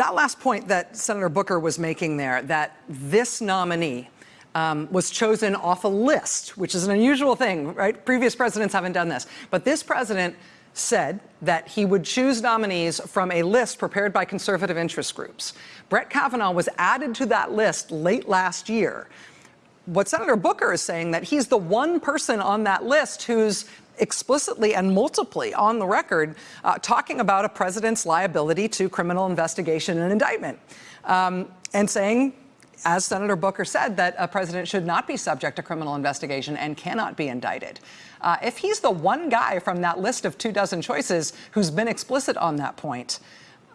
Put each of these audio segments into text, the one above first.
that last point that Senator Booker was making there, that this nominee um, was chosen off a list, which is an unusual thing, right? Previous presidents haven't done this. But this president said that he would choose nominees from a list prepared by conservative interest groups. Brett Kavanaugh was added to that list late last year. What Senator Booker is saying that he's the one person on that list who's explicitly and multiply on the record uh, talking about a president's liability to criminal investigation and indictment um, and saying as Senator Booker said, that a president should not be subject to criminal investigation and cannot be indicted. Uh, if he's the one guy from that list of two dozen choices who's been explicit on that point,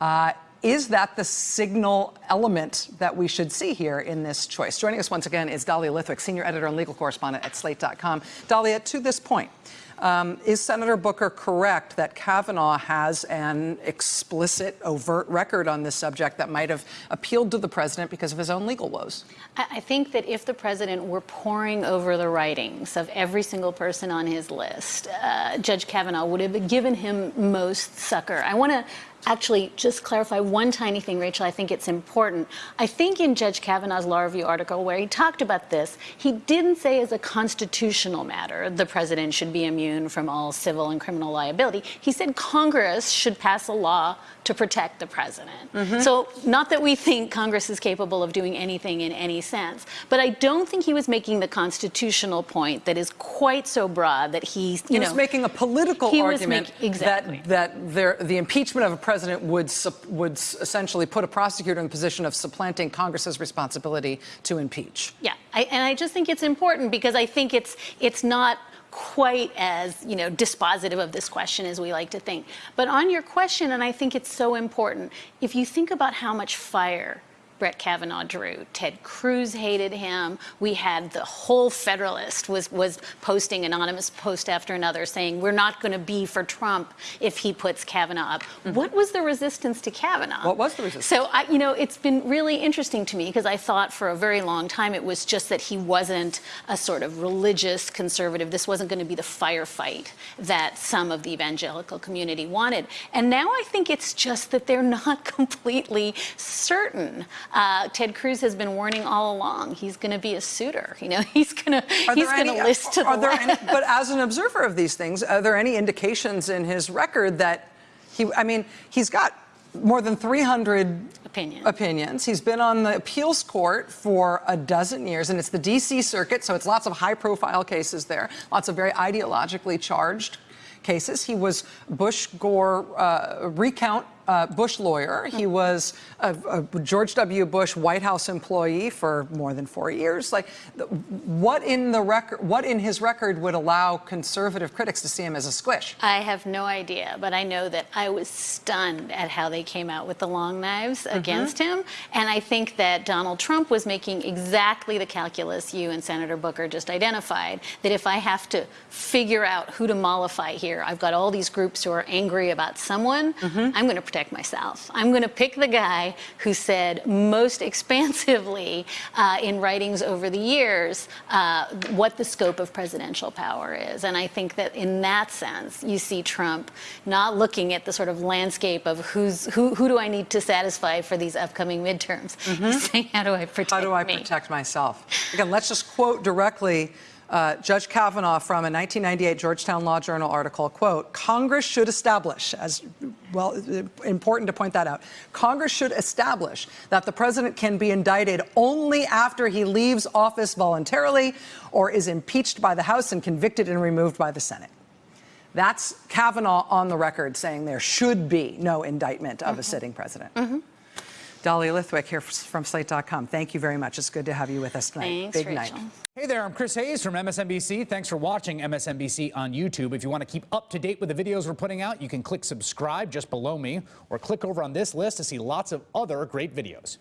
uh, is that the signal element that we should see here in this choice? Joining us once again is Dahlia Lithwick, senior editor and legal correspondent at slate.com. Dahlia, to this point, um, is Senator Booker correct that Kavanaugh has an explicit, overt record on this subject that might have appealed to the president because of his own legal woes? I think that if the president were poring over the writings of every single person on his list, uh, Judge Kavanaugh would have given him most succor. I want to actually just clarify one tiny thing, Rachel. I think it's important. I think in Judge Kavanaugh's law review article where he talked about this, he didn't say as a constitutional matter the president should be immune from all civil and criminal liability. He said Congress should pass a law to protect the president. Mm -hmm. So not that we think Congress is capable of doing anything in any sense, but I don't think he was making the constitutional point that is quite so broad that he's, you he know. was making a political argument exactly. that, that there, the impeachment of a president would, would essentially put a prosecutor in the position of supplanting Congress's responsibility to impeach. Yeah, I, and I just think it's important because I think it's, it's not quite as you know dispositive of this question as we like to think. But on your question, and I think it's so important, if you think about how much fire Brett Kavanaugh drew. Ted Cruz hated him. We had the whole Federalist was was posting anonymous post after another saying we're not going to be for Trump if he puts Kavanaugh up. Mm -hmm. What was the resistance to Kavanaugh? What was the resistance? So I, you know, it's been really interesting to me because I thought for a very long time it was just that he wasn't a sort of religious conservative. This wasn't going to be the firefight that some of the evangelical community wanted. And now I think it's just that they're not completely certain uh, Ted Cruz has been warning all along. He's going to be a Souter. You know, he's going to he's going to list to the left. Any, but as an observer of these things, are there any indications in his record that he? I mean, he's got more than 300 Opinion. opinions. He's been on the appeals court for a dozen years, and it's the D.C. Circuit, so it's lots of high-profile cases there, lots of very ideologically charged cases. He was Bush Gore uh, recount uh, Bush lawyer. He was a, a, George W. Bush White House employee for more than four years. Like, what in the record, what in his record would allow conservative critics to see him as a squish? I have no idea, but I know that I was stunned at how they came out with the long knives mm -hmm. against him, and I think that Donald Trump was making exactly the calculus you and Senator Booker just identified. That if I have to figure out who to mollify here, I've got all these groups who are angry about someone. Mm -hmm. I'm going to protect myself. I'm going to pick the guy who said most expansively uh, in writings over the years uh, what the scope of presidential power is. And I think that in that sense, you see Trump not looking at the sort of landscape of who's who, who do I need to satisfy for these upcoming midterms. Mm -hmm. He's saying, how do I protect How do I me? protect myself? Again, let's just quote directly uh, Judge Kavanaugh from a 1998 Georgetown Law Journal article, quote, Congress should establish, as well, important to point that out, Congress should establish that the president can be indicted only after he leaves office voluntarily or is impeached by the House and convicted and removed by the Senate. That's Kavanaugh on the record saying there should be no indictment of mm -hmm. a sitting president. Mm -hmm. Dahlia Lithwick here from Slate.com. Thank you very much. It's good to have you with us tonight. Thanks, Big Rachel. night. Hey there, I'm Chris Hayes from MSNBC. Thanks for watching MSNBC on YouTube. If you want to keep up to date with the videos we're putting out, you can click subscribe just below me or click over on this list to see lots of other great videos.